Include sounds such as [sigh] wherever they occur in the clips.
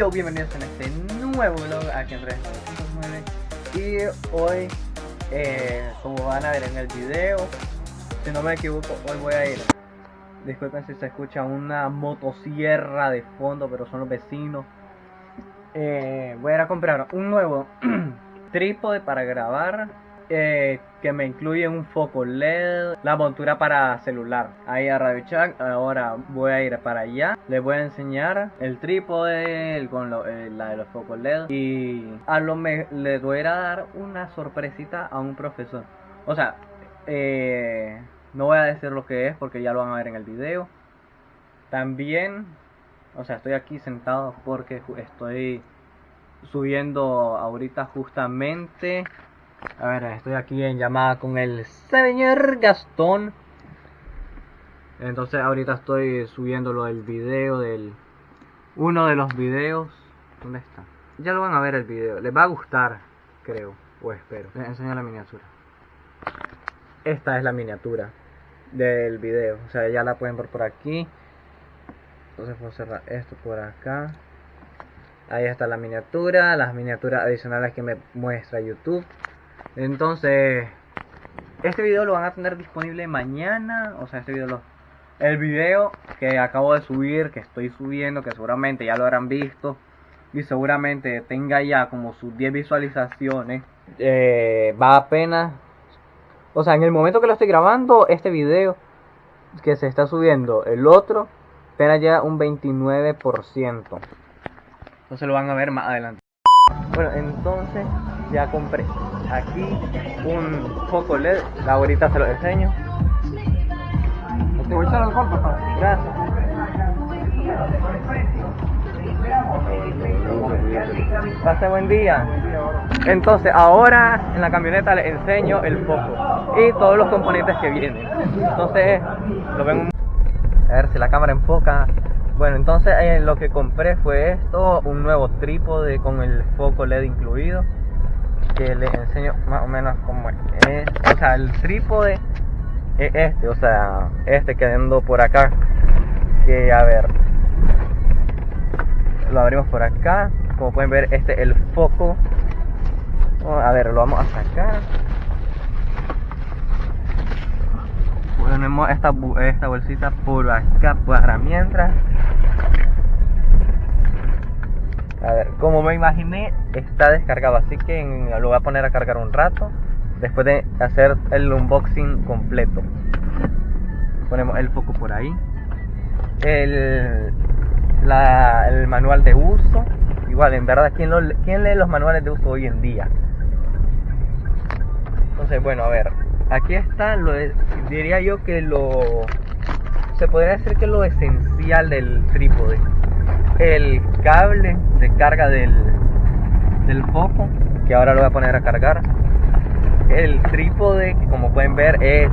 yo, bienvenidos a este nuevo vlog aquí en 3909 Y hoy, eh, como van a ver en el video, si no me equivoco, hoy voy a ir. Disculpen si se escucha una motosierra de fondo, pero son los vecinos. Eh, Voy a ir a comprar un nuevo [clears throat] trípode para grabar que me incluye un foco LED, la montura para celular. Ahí a Radio Chat, ahora voy a ir para allá. Les voy a enseñar el trípode con eh, la de los focos LED y a lo me les voy a dar una sorpresita a un profesor. O sea, eh, no voy a decir lo que es porque ya lo van a ver en el video. También, o sea, estoy aquí sentado porque estoy subiendo ahorita justamente a ver, estoy aquí en llamada con el señor Gastón. Entonces ahorita estoy subiéndolo el video del... Uno de los videos. ¿Dónde está? Ya lo van a ver el video. Les va a gustar, creo. O espero. Les enseño la miniatura. Esta es la miniatura del video. O sea, ya la pueden ver por aquí. Entonces puedo cerrar esto por acá. Ahí está la miniatura. Las miniaturas adicionales que me muestra YouTube. Entonces, este video lo van a tener disponible mañana. O sea, este video El video que acabo de subir, que estoy subiendo, que seguramente ya lo habrán visto. Y seguramente tenga ya como sus 10 visualizaciones. Eh, va apenas... O sea, en el momento que lo estoy grabando, este video que se está subiendo, el otro, apenas ya un 29%. Entonces lo van a ver más adelante. Bueno, entonces ya compré aquí un foco LED. Ahorita se lo enseño. Te voy a echar alcohol, papá. Gracias. Pase buen día. Entonces ahora en la camioneta les enseño el foco y todos los componentes que vienen. Entonces lo ven a ver si la cámara enfoca. Bueno, entonces eh, lo que compré fue esto, un nuevo trípode con el foco LED incluido que les enseño más o menos cómo es. O sea, el trípode es este, o sea, este quedando por acá. Que a ver, lo abrimos por acá. Como pueden ver, este es el foco. A ver, lo vamos a sacar. Ponemos esta, esta bolsita por acá para mientras. A ver, como me imaginé, está descargado, así que lo voy a poner a cargar un rato. Después de hacer el unboxing completo. Ponemos el foco por ahí. El, el manual de uso. Igual, en verdad, ¿quién, ¿quién lee los manuales de uso hoy en día? Entonces, bueno, a ver. Aquí está, lo diría yo que lo... Se podría decir que lo esencial del trípode el cable de carga del, del foco, que ahora lo voy a poner a cargar. El trípode, que como pueden ver, es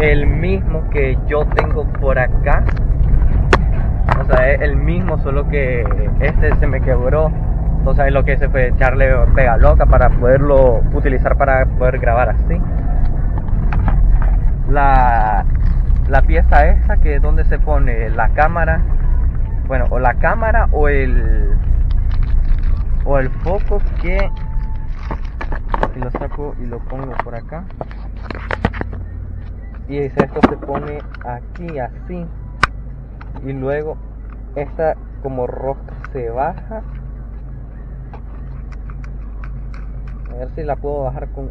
el mismo que yo tengo por acá. O sea, es el mismo, solo que este se me quebró. Entonces lo que hice fue echarle pega loca para poderlo utilizar para poder grabar así. La, la pieza esa que es donde se pone la cámara bueno, o la cámara o el o el foco que lo saco y lo pongo por acá. Y esto se pone aquí así. Y luego esta como rosca se baja. A ver si la puedo bajar con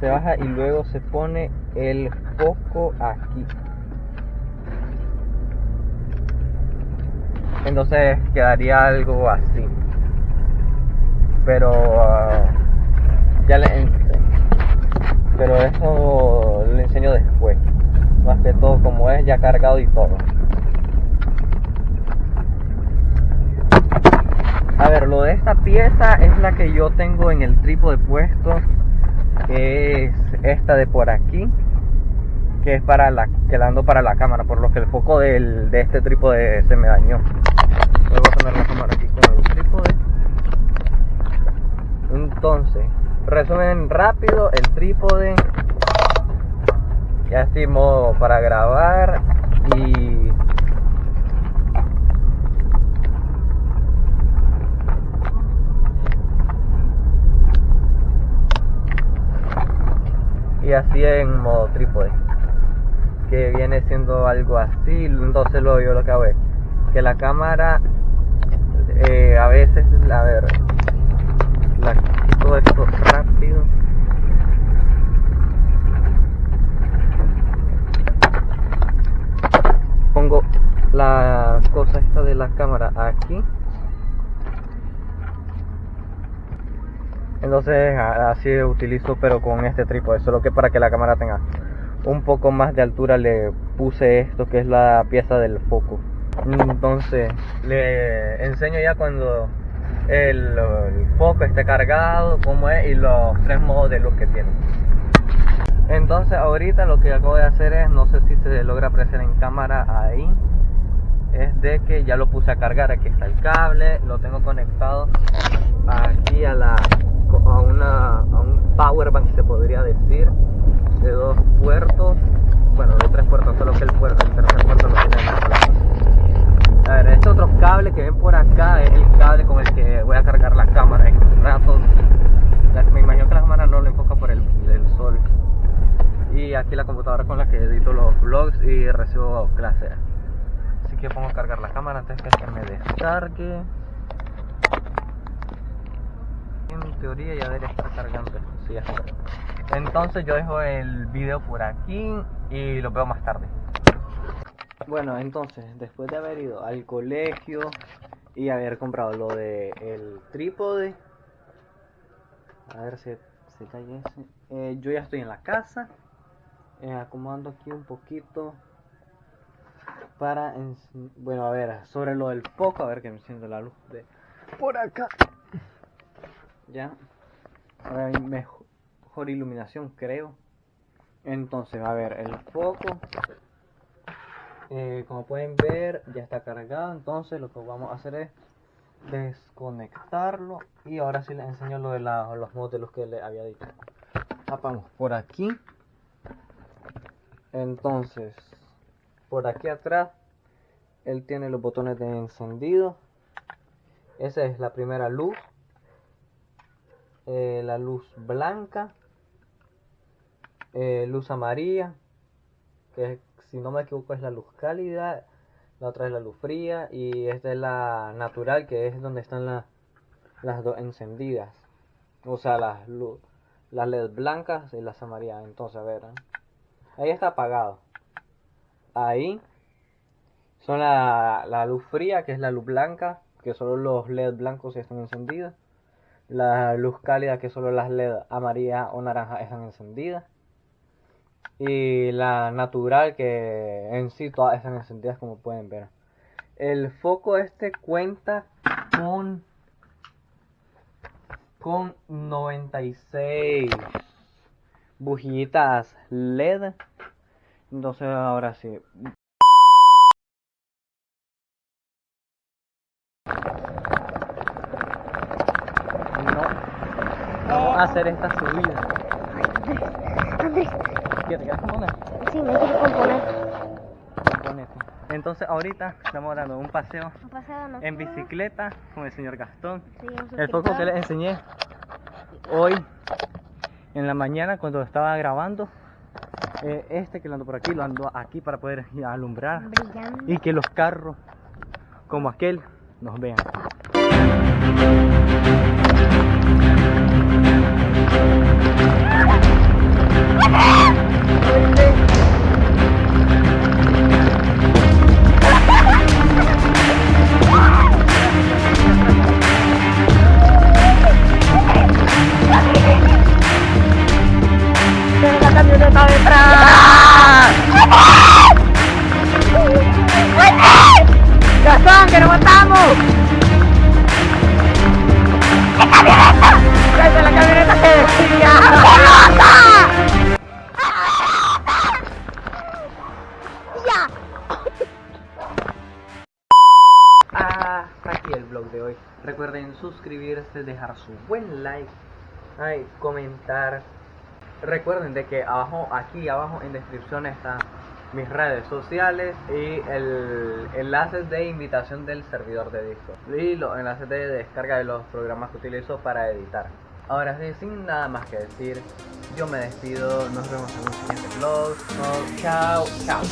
se baja y luego se pone el foco aquí entonces quedaría algo así. Pero ah, ya le pero eso le enseño después. Más que todo como es ya cargado y todo. A ver lo de esta pieza es la que yo tengo en el trípode puesto que es esta de por aquí que es para la quedando para la cámara por lo que el foco del, de este trípode se me dañó poner la cámara aquí con el trípode. Entonces, resumen rápido, el trípode. Ya estoy modo para grabar y y así en modo trípode que viene siendo algo así entonces lo yo lo que que la cámara eh, a veces a ver todo esto rápido. Pongo la cosa esta de la cámara aquí. Entonces así utilizo pero con este trípode solo que para que la cámara tenga un poco más de altura le puse esto que es la pieza del foco entonces le enseño ya cuando el, foco esté cargado como es y los tres modos de luz que tiene. Entonces ahorita lo que acabo de hacer es no sé si se logra apreciar en cámara ahí es de que ya lo puse a cargar. Aquí está el cable lo tengo conectado aquí a la a una a un power bank se podría decir de dos puertos, bueno, de tres puertos, solo que el, puerto, el lo tiene en A ver, este otro cable que ven por acá es el cable con el que voy a cargar la cámara en rato. Me imagino que la cámara no lo enfoca por el, sol. Y aquí la computadora con la que edito los vlogs y recibo clase. Así que pongo a cargar la cámara antes que me descargue. En teoría ya debería estar cargando. Sí. Entonces yo dejo el video por aquí y lo veo más tarde. Bueno, entonces, después de haber ido al colegio y haber comprado lo de el trípode, a ver si se cae ese. Eh, yo ya estoy en la casa, eh, acomodando aquí un poquito para, bueno, a ver, sobre lo del foco, a ver que me enciendo la luz de por acá. Ya, mejor iluminación creo entonces a ver el foco eh, como pueden ver ya está cargado. Entonces lo que vamos a hacer es desconectarlo. Y ahora sí les enseño lo de los modelos que les había dicho. Tapamos por aquí. Entonces por aquí atrás él tiene los botones de encendido. Esa es la primera luz. Eh, la luz blanca. Eh, luz amarilla, que si no me equivoco es la luz cálida, la otra es la luz fría y esta es la natural, que es donde están las dos encendidas. O sea, las, las LED blancas y las amarillas. Entonces, a ver, ¿eh? ahí está apagado. Ahí son la, la luz fría, que es la luz blanca, que solo los LED blancos están encendidos. La luz cálida, que solo las LED amarilla o naranja están encendidas y la natural que en sí todas están encendidas como pueden ver. El foco este cuenta con con 96 bujitas led. Entonces ahora sí. No vamos a hacer esta subida ¿Qué te quieres componer? Sí, me quiero componer. Entonces ahorita estamos dando un paseo, Un paseo no en bicicleta con el señor Gastón. Sí, El foco que les enseñé hoy en la mañana cuando estaba grabando. eh, este que lo ando por aquí, lo ando aquí para poder alumbrar Brillando. y que los carros como aquel nos vean. Camioneta detrás. ¡Gastón, que nos matamos! ¡La camioneta! ¡Cállate la camioneta que decía! ¡Ya! hasta aquí el vlog de hoy. Recuerden suscribirse, dejar su buen like, ay, comentar. Recuerden de que abajo, aquí abajo en descripción están mis redes sociales y el enlace de invitación del servidor de Discord y los enlaces de descarga de los programas que utilizo para editar. Ahora sí, sin nada más que decir, Yo me despido, nos vemos en un siguiente vlog. Chao, chao.